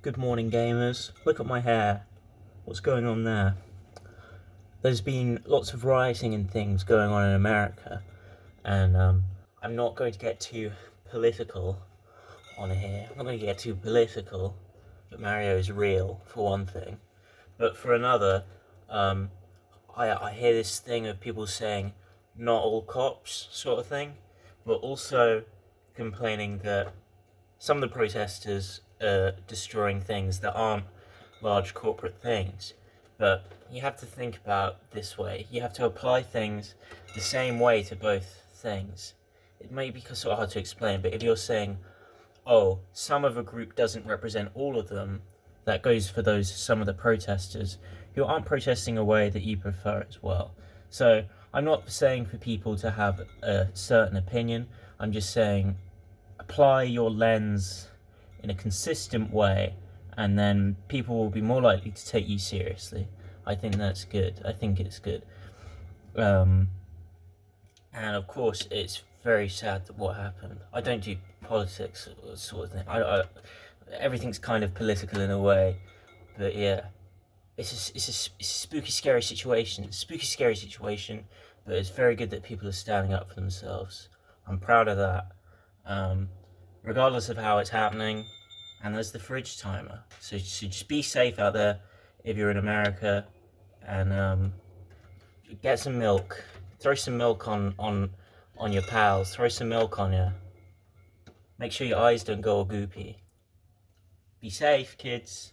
Good morning, gamers. Look at my hair. What's going on there? There's been lots of rioting and things going on in America, and um, I'm not going to get too political on here. I'm not going to get too political, but Mario is real, for one thing. But for another, um, I, I hear this thing of people saying, not all cops, sort of thing, but also complaining that some of the protesters are destroying things that aren't large corporate things. But you have to think about this way. You have to apply things the same way to both things. It may be sort of hard to explain, but if you're saying, oh, some of a group doesn't represent all of them, that goes for those some of the protesters who aren't protesting a way that you prefer as well. So I'm not saying for people to have a certain opinion. I'm just saying apply your lens in a consistent way and then people will be more likely to take you seriously. I think that's good. I think it's good. Um, and of course, it's very sad that what happened. I don't do politics sort of thing. I, I, everything's kind of political in a way, but yeah, it's a, it's, a, it's a spooky, scary situation. Spooky, scary situation, but it's very good that people are standing up for themselves. I'm proud of that. Um, regardless of how it's happening. And there's the fridge timer. So, so just be safe out there if you're in America and um, get some milk. Throw some milk on, on, on your pals. Throw some milk on you. Make sure your eyes don't go all goopy. Be safe, kids.